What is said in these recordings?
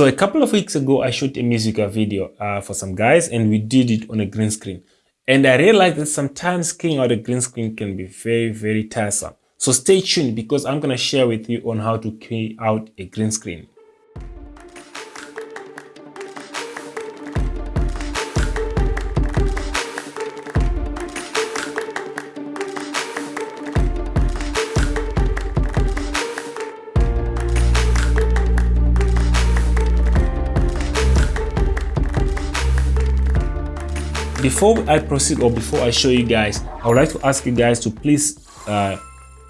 So a couple of weeks ago, I shot a musical video uh, for some guys and we did it on a green screen. And I realized that sometimes cleaning out a green screen can be very, very tiresome. So stay tuned because I'm going to share with you on how to clean out a green screen. Before I proceed or before I show you guys, I would like to ask you guys to please uh,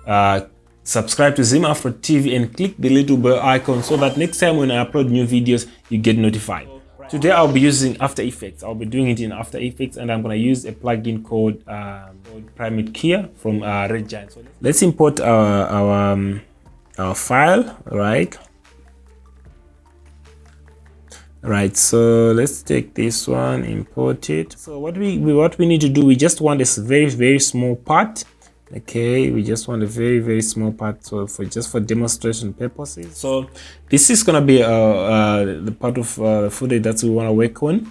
uh, subscribe to Zim Afro TV and click the little bell icon so that next time when I upload new videos, you get notified. Today I'll be using After Effects. I'll be doing it in After Effects and I'm going to use a plugin called, um, called Primatte Keyer from uh, Red Giant. So let's import our, our, um, our file, right? Right so let's take this one import it. So what we what we need to do we just want this very very small part okay? We just want a very very small part so for just for demonstration purposes. So this is gonna be uh, uh the part of uh, footage that we want to work on.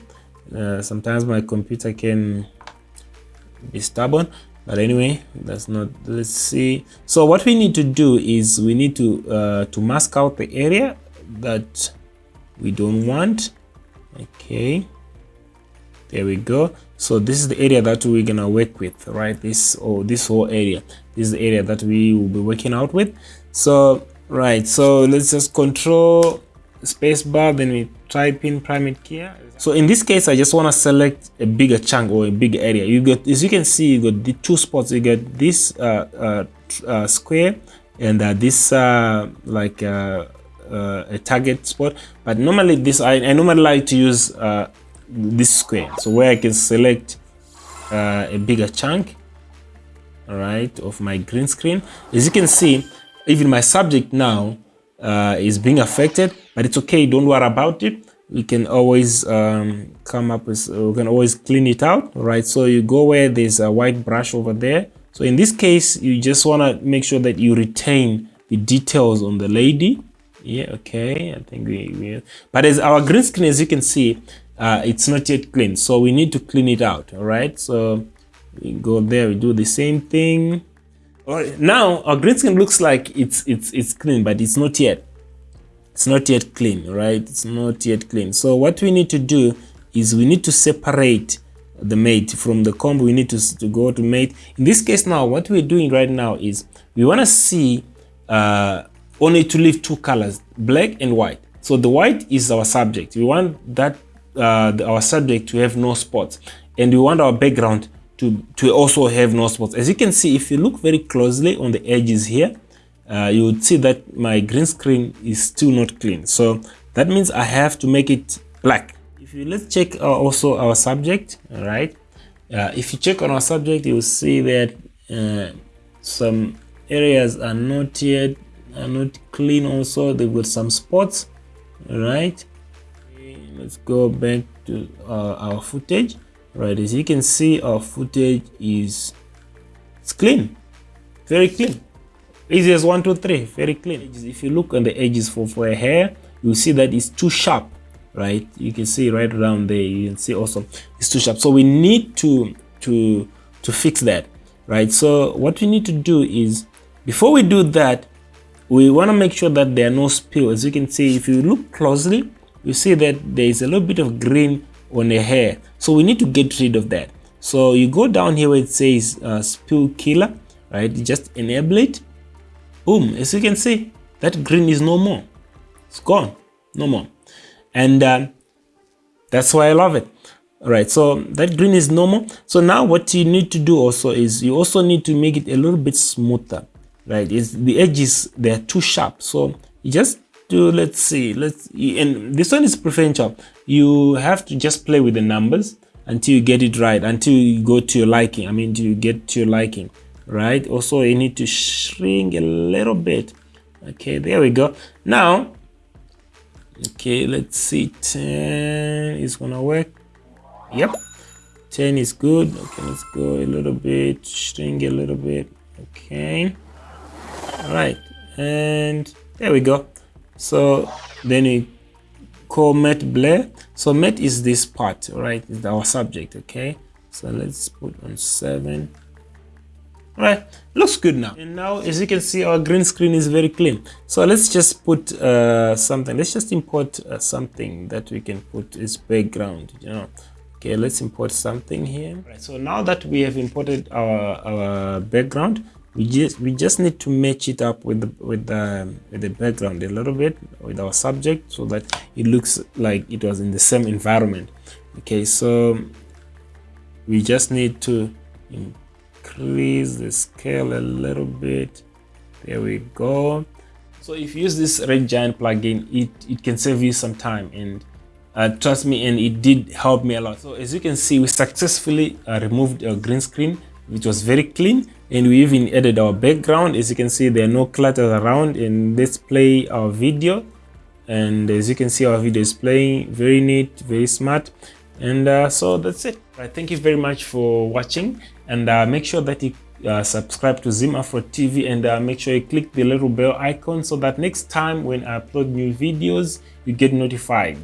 Uh, sometimes my computer can be stubborn but anyway that's not let's see. So what we need to do is we need to uh to mask out the area that we don't want. Okay. There we go. So this is the area that we're gonna work with right? This or oh, this whole area. This is the area that we will be working out with. So right. So let's just control spacebar then we type in Primatte Keyer so in this case i just want to select a bigger chunk or a big area. You got as you can see you got the two spots. You get this uh, uh, uh, square and uh, this uh, like uh, uh, a target spot but normally this I, I normally like to use uh, this square. So where I can select uh, a bigger chunk all right of my green screen. As you can see even my subject now uh, is being affected but it's okay don't worry about it. We can always um, come up with we can always clean it out right so you go where there's a white brush over there. So in this case you just want to make sure that you retain the details on the lady yeah okay i think we, we but as our green screen as you can see uh, it's not yet clean so we need to clean it out all right? So we go there we do the same thing. All right now our green screen looks like it's it's it's clean but it's not yet it's not yet clean right? It's not yet clean. So what we need to do is we need to separate the matte from the comb. We need to, to go to matte. In this case now what we're doing right now is we want to see uh, only to leave two colors, black and white. So the white is our subject. We want that uh, our subject to have no spots and we want our background to, to also have no spots. As you can see, if you look very closely on the edges here, uh, you would see that my green screen is still not clean. So that means I have to make it black. If you let's check uh, also our subject, all right? Uh, if you check on our subject, you will see that uh, some areas are not yet are not clean also they've got some spots right? Let's go back to uh, our footage. Right as you can see our footage is it's clean. Very clean. Easy as one two three. Very clean. If you look on the edges for for a hair you see that it's too sharp right? You can see right around there you can see also it's too sharp. So we need to to to fix that right? So what we need to do is before we do that we want to make sure that there are no spill as you can see if you look closely you see that there is a little bit of green on the hair. So we need to get rid of that. So you go down here where it says uh, spill killer right? You just enable it. Boom. As you can see that green is no more. It's gone. No more. And uh, that's why i love it. All right so that green is normal so now what you need to do also is you also need to make it a little bit smoother right it's the edges they're too sharp. So you just do let's see let's and this one is preferential. You have to just play with the numbers until you get it right until you go to your liking i mean do you get to your liking right? Also you need to shrink a little bit. Okay there we go. Now okay let's see 10 is gonna work. Yep 10 is good. Okay let's go a little bit shrink a little bit. Okay all right and there we go. So then we call matte blur so matte is this part right is our subject okay? So let's put on seven. All right looks good now. And now as you can see our green screen is very clean. So let's just put uh, something. Let's just import uh, something that we can put as background you know? Okay let's import something here. Right so now that we have imported our our background we just we just need to match it up with the with the with the background a little bit with our subject so that it looks like it was in the same environment. Okay so we just need to increase the scale a little bit. There we go. So if you use this red giant plugin it it can save you some time and uh, trust me and it did help me a lot. So as you can see we successfully uh, removed our green screen which was very clean and we even added our background. As you can see there are no clutter around and let's play our video. And as you can see our video is playing. Very neat very smart. And uh, so that's it. Right, thank you very much for watching. And uh, make sure that you uh, subscribe to Zim Afro TV and uh, make sure you click the little bell icon so that next time when I upload new videos you get notified